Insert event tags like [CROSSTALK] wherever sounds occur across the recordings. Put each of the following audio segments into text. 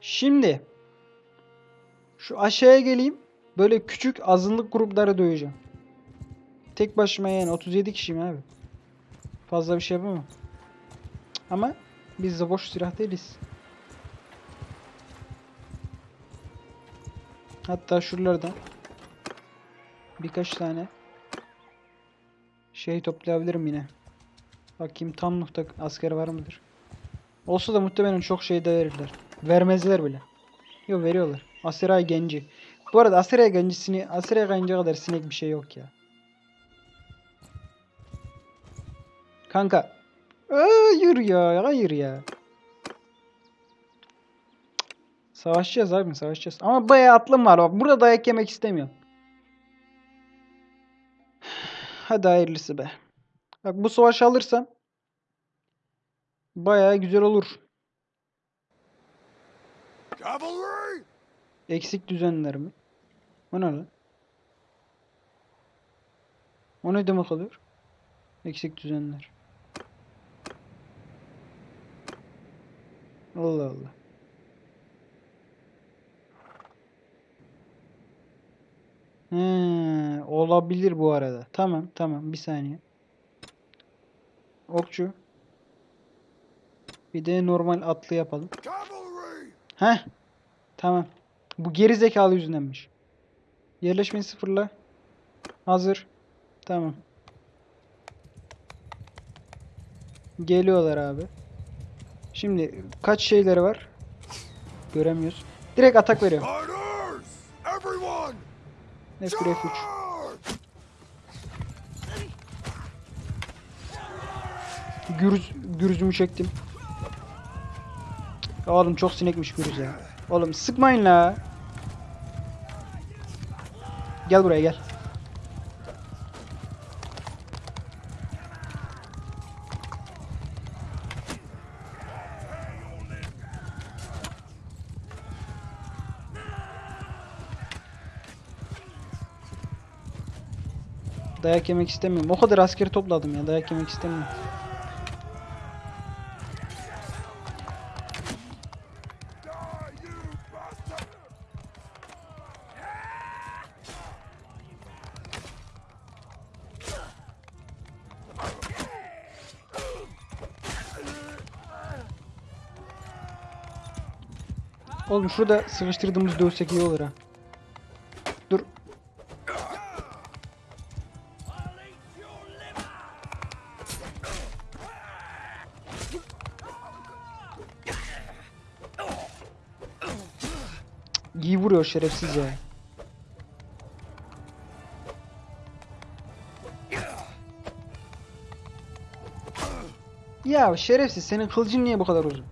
Şimdi şu aşağıya geleyim. Böyle küçük azınlık grupları döveceğim. Tek başıma yani 37 kişiyim abi. Fazla bir şey yapamam. Ama biz de boş silah değiliz. Hatta şuralardan birkaç tane şey toplayabilirim yine. Bakayım tam nokta asker var mıdır? Olsa da muhtemelen çok şey de verirler. Vermezler bile. Yok veriyorlar. Aseray Genci. Bu arada Aseray Genci'sini Aseray Genci kadar sinek bir şey yok ya. Kanka. Hayır ya. Hayır ya. Savaşacağız abi savaşacağız. Ama bayağı atlım var bak. Burada dayak yemek istemiyorum. Hadi hayırlısı be. Bak bu savaşı alırsam bayağı güzel olur. Eksik düzenler mi? O ne lan? O ne demek oluyor? Eksik düzenler. Allah Allah. He, olabilir bu arada. Tamam, tamam. Bir saniye. Okçu. Bir de normal atlı yapalım. Heh. Tamam. Bu geri zekalı yüzündenmiş. Yerleşmeyi sıfırla. Hazır. Tamam. Geliyorlar abi. Şimdi kaç şeyleri var? Göremiyoruz. Direkt atak! Everyone! F1 F3. Charge! Gürüz, gürüzümü çektim. Oğlum çok sinekmiş gürüz. Oğlum sıkmayın la. Gel buraya gel. Dayak yemek istemiyorum. O kadar askeri topladım ya. Dayak yemek istemiyorum. Oğlum şurada sıkıştırdığımız dövsek iyi olur ha. Dur. İyi vuruyor şerefsiz ya. Ya şerefsiz senin kılıcın niye bu kadar uzun?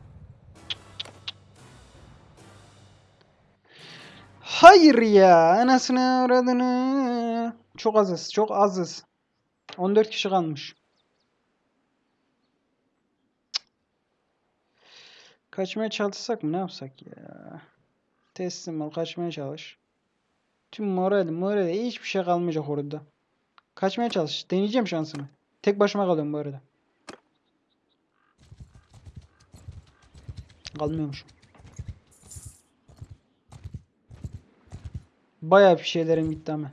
Hayır ya anasını avradını. Çok azız çok azız. 14 kişi kalmış. Kaçmaya çalışsak mı ne yapsak ya? Teslim ol kaçmaya çalış. Tüm moral moral hiçbir şey kalmayacak orada. Kaçmaya çalış. Deneyeceğim şansımı. Tek başıma kalıyorum bu arada. Kalmıyormuşum. Bayağı bir şeylerim gitti ama.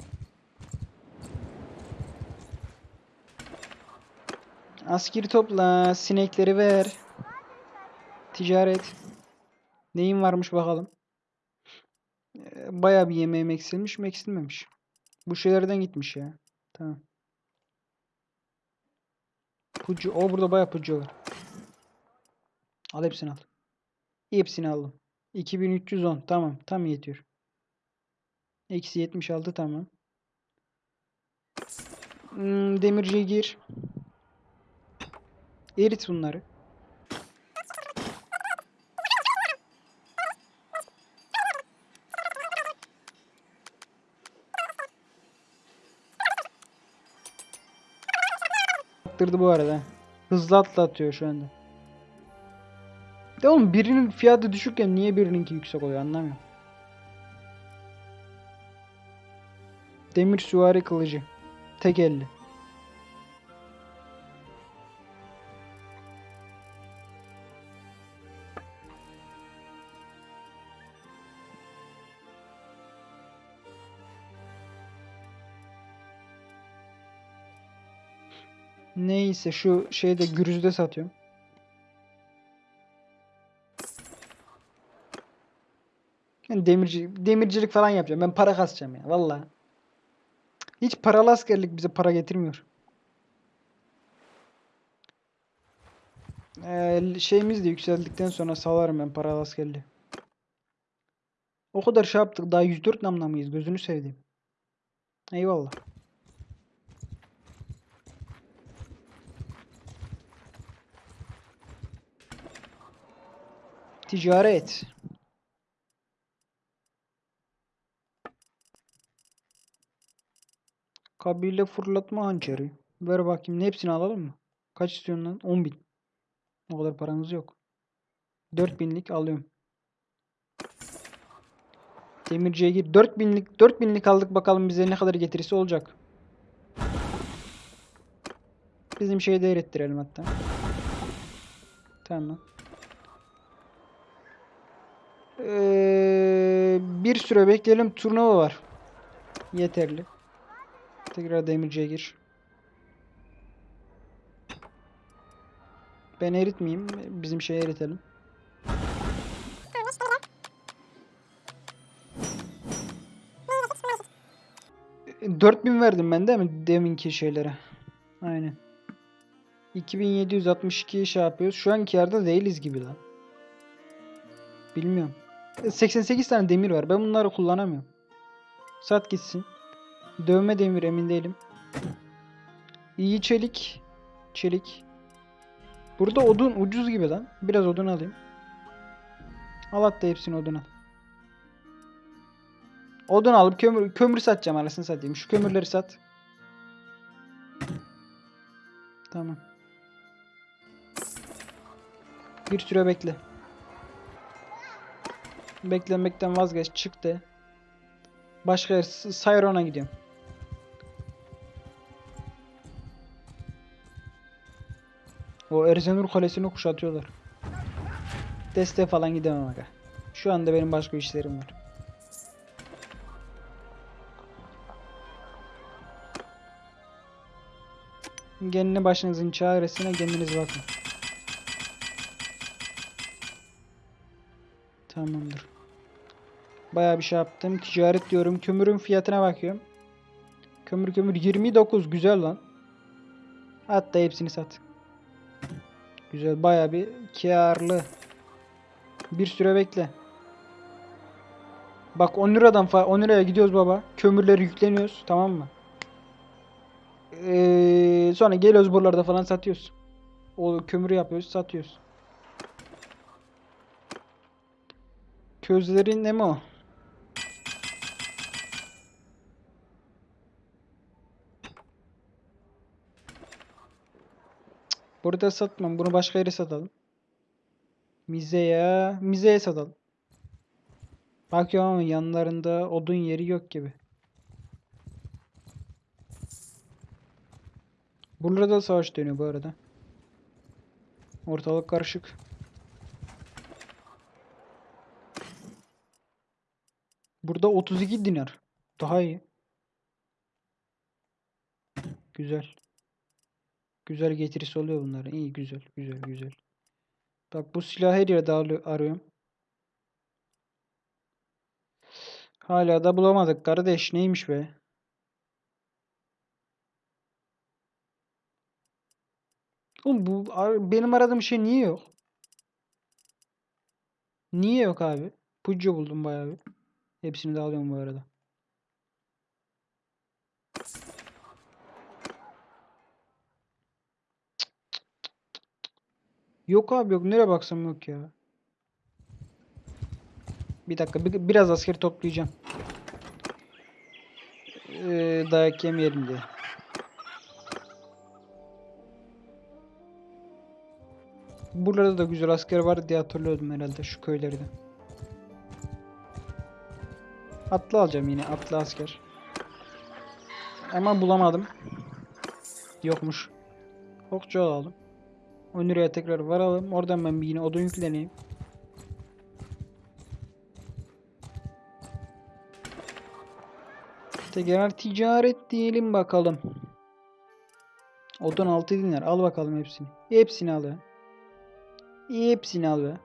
Askeri topla, sinekleri ver. Ticaret. Neyin varmış bakalım. Ee, Bayağı bir yemeğim eksilmiş mi eksilmemiş. Bu şeylerden gitmiş ya. Tamam. Pucu. O burada bayağı pucu var. Al hepsini al. Hepsini aldım. 2310 tamam tam yetiyor. Eksi 76 tamam. Hmm, demirciye gir. Erit bunları. Attırdı bu arada. Hızlı atlatıyor şu anda. De oğlum birinin fiyatı düşükken niye birininki yüksek oluyor anlamıyorum. Demir süvari kılıcı. Tek elli. Neyse şu şeyde gürüzde satıyorum. Yani demirci, demircilik falan yapacağım. Ben para kasacağım ya. Vallahi. Hiç paralı askerlik bize para getirmiyor. Ee, şeyimiz de yükseldikten sonra salarım ben paralı askerliği. O kadar şey yaptık. Daha 104 namla mıyız? Gözünü seveyim. Eyvallah. Ticaret. Kabile fırlatma hançeri. Ver bakayım. Hepsini alalım mı? Kaç istiyorsun lan? 10 bin. O kadar paramız yok. 4000'lik alıyorum. Demirciye gir. 4000'lik 4000'lik aldık bakalım bize ne kadar getirisi olacak. Bizim şeyi de erittirelim hatta. Tamam. Ee, bir süre bekleyelim. Turnuva var. Yeterli. Tekrar demirciye gir. Ben eritmeyeyim. Bizim şeyi eritelim. E, 4000 verdim ben değil mi? Deminki şeylere. Aynen. 2762 şey yapıyoruz. Şu anki yerde değiliz gibi lan. Bilmiyorum. E, 88 tane demir var. Ben bunları kullanamıyorum. Sat gitsin. Dövme demir emin değilim. İyi çelik. Çelik. Burada odun ucuz gibi lan. Biraz odun alayım. Al hatta hepsini odun al. Odun alıp kömür, kömür satacağım arasını satayım. Şu kömürleri sat. Tamam. Bir süre bekle. Beklemekten vazgeç. Çıktı. Başka yer. Sayron'a gidiyorum. O Erzenur Kalesi'ni kuşatıyorlar. Deste falan gidemem aga. Şu anda benim başka işlerim var. Kendi başınızın çaresine kendiniz bakın. Tamamdır. Bayağı bir şey yaptım. Ticaret diyorum. Kömürün fiyatına bakıyorum. Kömür kömür 29 güzel lan. Hatta hepsini sat. Güzel bayağı bir karlı. Bir süre bekle. Bak 10 liradan fa 10 liraya gidiyoruz baba. Kömürleri yükleniyoruz tamam mı? Ee, sonra geliyoruz buralarda falan satıyoruz. O kömürü yapıyoruz satıyoruz. Közlerin ne mi o? Burada satmam. Bunu başka yere satalım. Mize'ye, Mize'ye satalım. Bakıyorum ama yanlarında odun yeri yok gibi. Burada da savaş dönüyor bu arada. Ortalık karışık. Burada 32 dinar. Daha iyi. Güzel. Güzel getirisi oluyor bunların. İyi güzel güzel güzel. Bak bu silahı her yerde arı- arıyorum. Hala da bulamadık kardeş. Neymiş be? Oğlum bu benim aradığım şey niye yok? Niye yok abi? Puccu buldum bayağı bir. Hepsini de alıyorum bu arada. Yok abi yok. Nereye baksam yok ya. Bir dakika. bir- biraz asker toplayacağım. Ee, dayak yemeyelim diye. Burada da güzel asker var diye hatırlıyordum herhalde şu köylerde. Atlı alacağım yine atlı asker. Ama bulamadım. Yokmuş. Okçu alalım. Onur'a tekrar varalım. Oradan ben bir yine odun yükleneyim. Tekrar ticaret diyelim bakalım. Odun 6 dinar. Al bakalım hepsini. Hepsini al ya. Hepsini al be.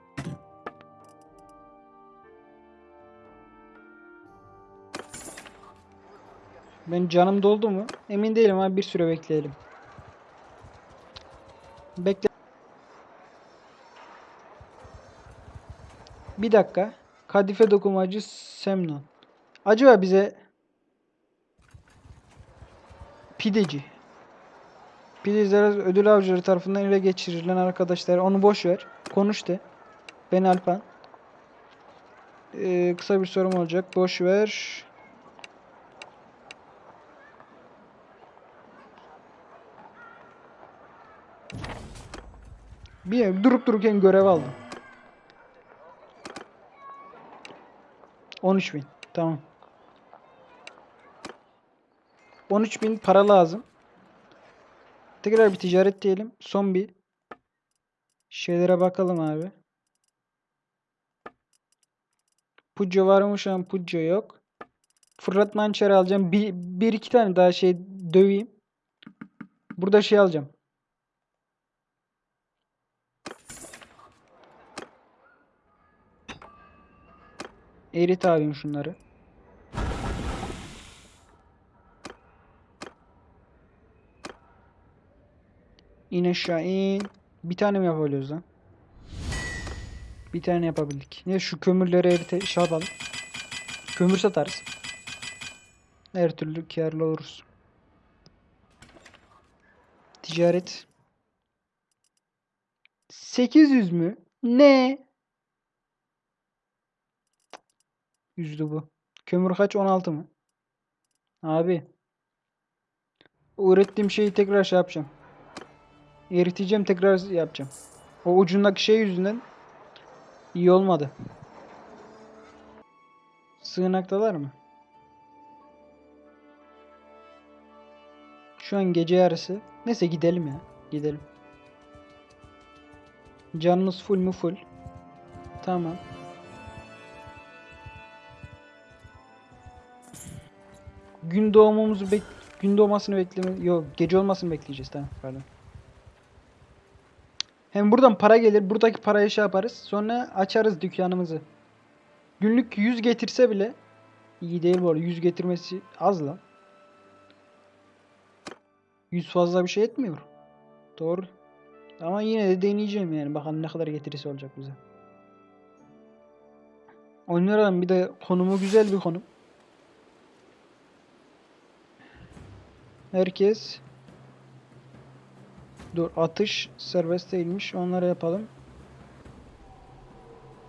Ben canım doldu mu? Emin değilim ama bir süre bekleyelim. Bekle. Bir dakika. Kadife dokumacı Semnon. Acaba bize pideci. Pideciler ödül avcıları tarafından ele geçirilen arkadaşlar. Onu boş ver. Konuş de. Ben Alpan. Ee, kısa bir sorum olacak. Boş ver. Bir durup dururken görev aldım. 13.000. Tamam. 13.000 para lazım. Tekrar bir ticaret diyelim. Son bir şeylere bakalım abi. Pucco var mı şu an? Pucco yok. Fırlatma hançeri alacağım. Bir, bir iki tane daha şey döveyim. Burada şey alacağım. Erit abim şunları. İn aşağı in. Bir tane mi yapabiliyoruz lan? Bir tane yapabildik. Ne şu kömürleri erite şey. Kömür satarız. Her türlü karlı oluruz. Ticaret. 800 mü? Ne? Yüzdü bu. Kömür kaç? 16 mı? Abi. Ürettiğim şeyi tekrar şey yapacağım. Eriteceğim tekrar yapacağım. O ucundaki şey yüzünden iyi olmadı. Sığınaktalar mı? Şu an gece yarısı. Neyse gidelim ya. Gidelim. Canımız full mu full? Tamam. Gün doğumumuzu bek gün doğmasını bekleme yok gece olmasını bekleyeceğiz tamam pardon. Hem buradan para gelir buradaki parayı şey yaparız sonra açarız dükkanımızı. Günlük 100 getirse bile iyi değil bu arada 100 getirmesi az lan. 100 fazla bir şey etmiyor. Doğru. Ama yine de deneyeceğim yani bakalım ne kadar getirisi olacak bize. Oynarım bir de konumu güzel bir konum. Herkes Dur atış serbest değilmiş. Onları yapalım.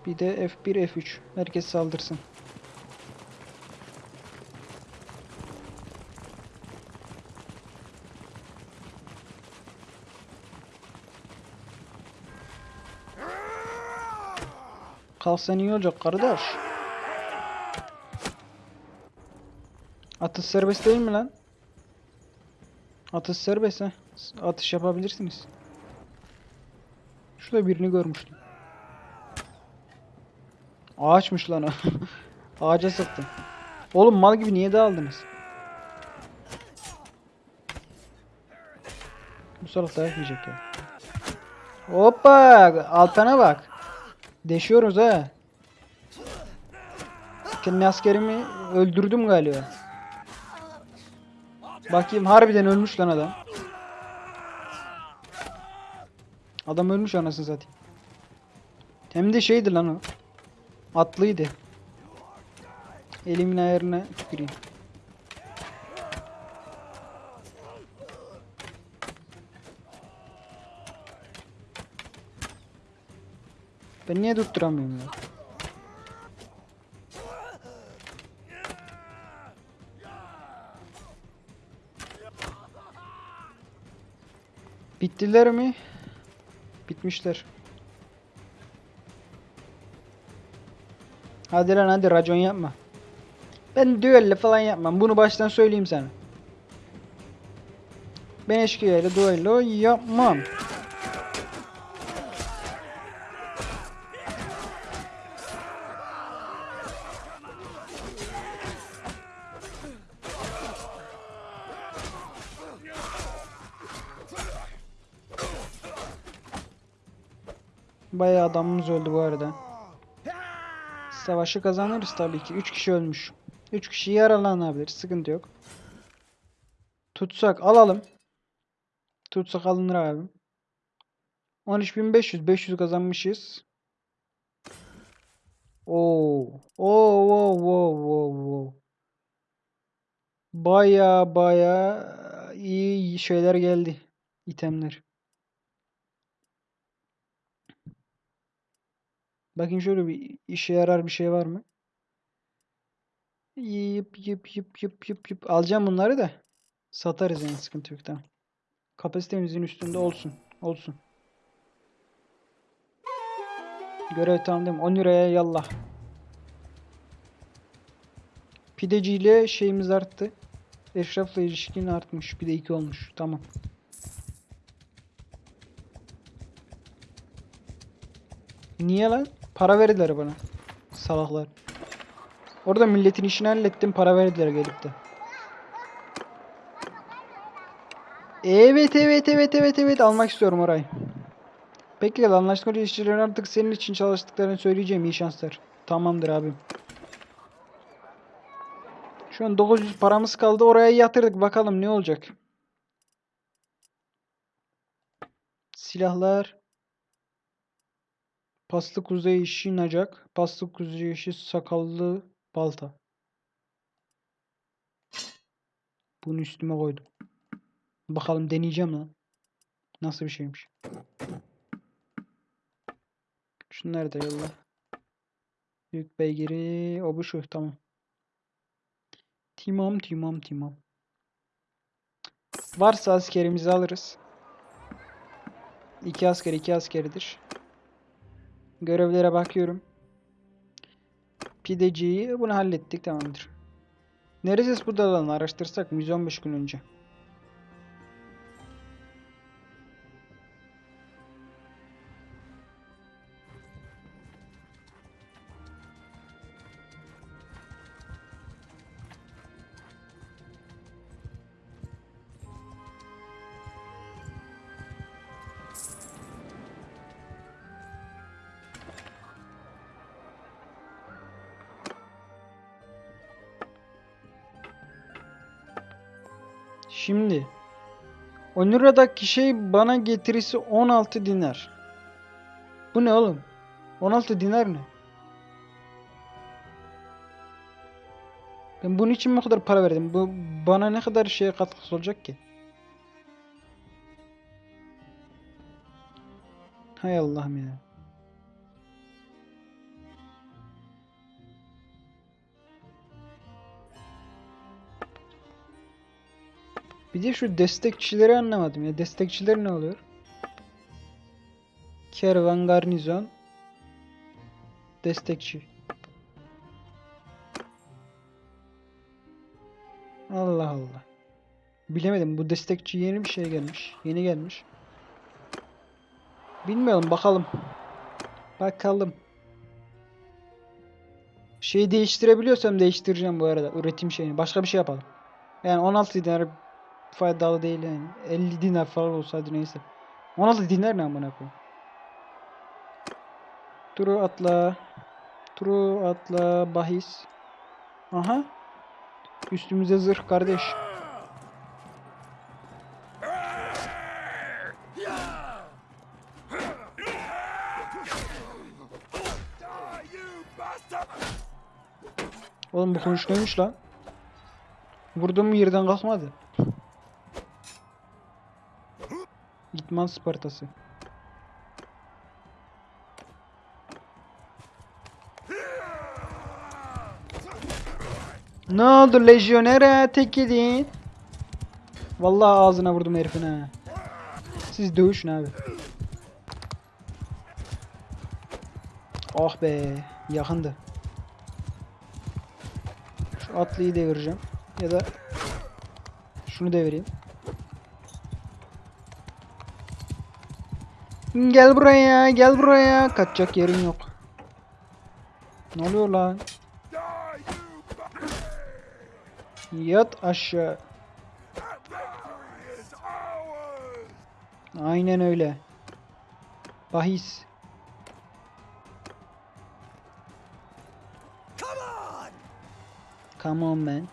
Bir de F1 F3. Herkes saldırsın. Kalsan iyi olacak kardeş. Atış serbest değil mi lan? Atış serbest ha. Atış yapabilirsiniz. Şurada birini görmüştüm. Ağaçmış lan o. [LAUGHS] Ağaca sıktım. Oğlum mal gibi niye dağıldınız? Bu salak dayak yiyecek ya. Hoppa! Altan'a bak. Deşiyoruz ha. Kendi askerimi öldürdüm galiba. Bakayım harbiden ölmüş lan adam. Adam ölmüş anasını satayım. Hem de şeydi lan o. Atlıydı. Elimin ayarına tüküreyim. Ben niye tutturamıyorum ya? Bittiler mi? Bitmişler. Hadi lan hadi racon yapma. Ben düelle falan yapmam. Bunu baştan söyleyeyim sana. Ben eşkıyayla düello yapmam. Adamımız öldü bu arada. Savaşı kazanırız tabii ki. 3 kişi ölmüş. 3 kişi yaralanabilir. Sıkıntı yok. Tutsak alalım. Tutsak alınır abi. 13.500 500 kazanmışız. Oo. Oo, wow, wow, wow, wow. Baya baya iyi şeyler geldi. itemler. Bakayım şöyle bir işe yarar bir şey var mı? Yıp yıp yıp yıp yıp yıp. Alacağım bunları da. Satarız yani sıkıntı yok tamam. Kapasitemizin üstünde olsun. Olsun. Görev tamam değil mi? 10 liraya yallah. Pideciyle şeyimiz arttı. Eşrafla ilişkin artmış. Bir de 2 olmuş. Tamam. Niye lan? Para verdiler bana. Salaklar. Orada milletin işini hallettim. Para verdiler gelip de. Evet evet evet evet evet almak istiyorum orayı. Peki anlaşmalı işçilerin artık senin için çalıştıklarını söyleyeceğim. İyi şanslar. Tamamdır abim. Şu an 900 paramız kaldı. Oraya yatırdık. Bakalım ne olacak. Silahlar. Paslı kuzey işi nacak. Paslı kuzey işi sakallı balta. Bunu üstüme koydum. Bakalım deneyeceğim lan. Nasıl bir şeymiş. Şunları da yolla. Büyük beygiri. O bu şu. Tamam. Timam timam timam. Varsa askerimizi alırız. İki asker iki askeridir. Görevlere bakıyorum. Pideciyi bunu hallettik tamamdır. Neresi bu dalan araştırsak 115 gün önce. Şimdi Onura'daki şey bana getirisi 16 dinar. Bu ne oğlum? 16 dinar ne? Ben bunun için mi kadar para verdim? Bu bana ne kadar şeye katkısı olacak ki? Hay Allah'ım ya. Bir de şu destekçileri anlamadım ya. Destekçiler ne oluyor? Kervan garnizon destekçi. Allah Allah. Bilemedim. Bu destekçi yeni bir şey gelmiş. Yeni gelmiş. Bilmiyorum. Bakalım. Bakalım. Şeyi değiştirebiliyorsam değiştireceğim bu arada. Üretim şeyini. Başka bir şey yapalım. Yani 16 dinar faydalı değil yani. 50 dinar falan olsaydı neyse. 16 dinar ne amına koyayım. Turu atla. Turu atla bahis. Aha. Üstümüze zırh kardeş. Oğlum bu konuşuyormuş lan. Vurdum yerden kalkmadı. İtman Spartası. Ne oldu lejyonere tek yedin? Vallahi ağzına vurdum herifin ha. Siz dövüşün abi. Ah be yakındı. Şu atlıyı devireceğim. Ya da şunu devireyim. Gel buraya, gel buraya. Kaçacak yerin yok. Ne oluyor lan? Yat aşağı. Aynen öyle. Bahis. Come on man.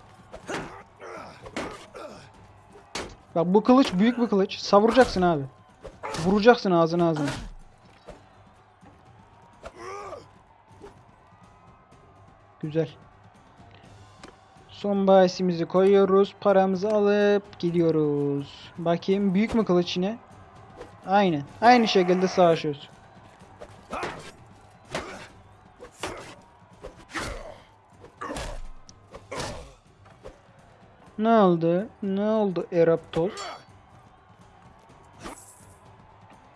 Bak bu kılıç büyük bir kılıç. Savuracaksın abi. Vuracaksın ağzına ağzına. Güzel. Son bahisimizi koyuyoruz. Paramızı alıp gidiyoruz. Bakayım büyük mü kılıç yine? Aynen. Aynı şekilde savaşıyoruz. Ne oldu? Ne oldu Eraptos?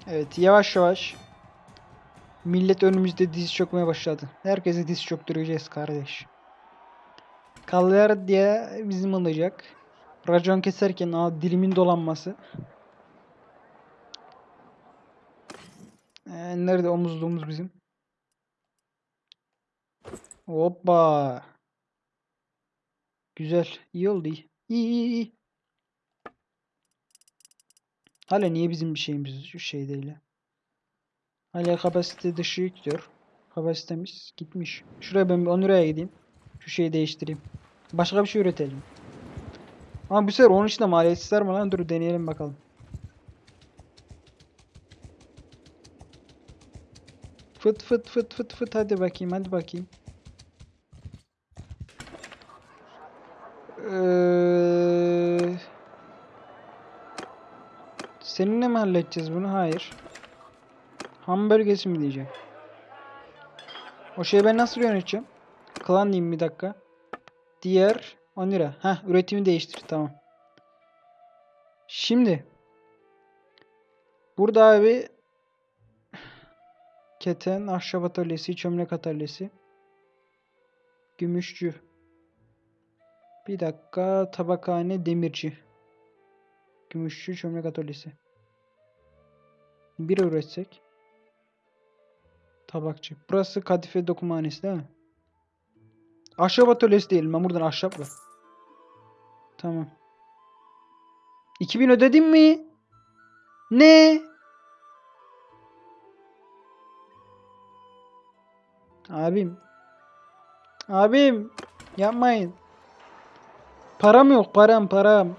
Evet yavaş yavaş millet önümüzde diz çökmeye başladı. Herkese diz çöktüreceğiz kardeş. Kallar diye bizim olacak. Racon keserken aa, dilimin dolanması. Ee, nerede omuzluğumuz bizim? Hoppa. Güzel. iyi oldu iyi. İyi iyi iyi. Hala niye bizim bir şeyimiz şu şey değil? Hala kapasite dışı yüklüyor. Kapasitemiz gitmiş. Şuraya ben bir 10 liraya gideyim. Şu şeyi değiştireyim. Başka bir şey üretelim. Ama bu sefer onun için de maliyetsiz mi lan? Dur deneyelim bakalım. Fıt fıt fıt fıt fıt hadi bakayım hadi bakayım. Eee Seninle mi halledeceğiz bunu? Hayır. Ham bölgesi mi diyeceğim? O şeyi ben nasıl yöneteceğim? Klan diyeyim bir dakika. Diğer 10 lira. Heh üretimi değiştir. Tamam. Şimdi burada abi keten, ahşap atölyesi, çömlek atölyesi, gümüşçü. Bir dakika tabakhane, demirci. Gümüşçü, çömlek atölyesi. Bir üretsek. Tabakçı. Burası kadife dokumhanesi değil mi? Ahşap atölyesi değil. Ben buradan ahşap var. Tamam. 2000 ödedim mi? Ne? Abim. Abim. Yapmayın. Param yok. Param param.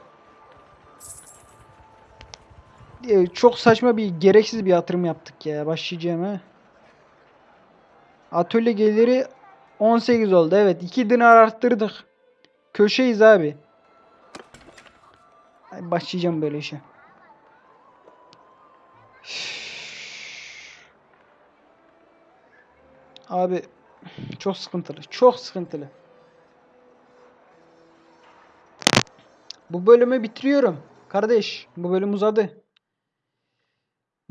Ee, Çok saçma bir gereksiz bir yatırım yaptık ya. Başlayacağım ha. Atölye geliri 18 oldu. Evet 2 dinar arttırdık. Köşeyiz abi. Ay, Başlayacağım böyle işe. Abi çok sıkıntılı. Çok sıkıntılı. Bu bölümü bitiriyorum. Kardeş bu bölüm uzadı.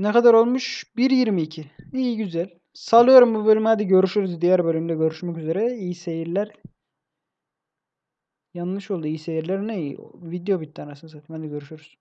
Ne kadar olmuş? 1.22. İyi güzel. Salıyorum bu bölümü. Hadi görüşürüz. Diğer bölümde görüşmek üzere. İyi seyirler. Yanlış oldu. İyi seyirler ne? Video bitti anasını satayım. Hadi görüşürüz.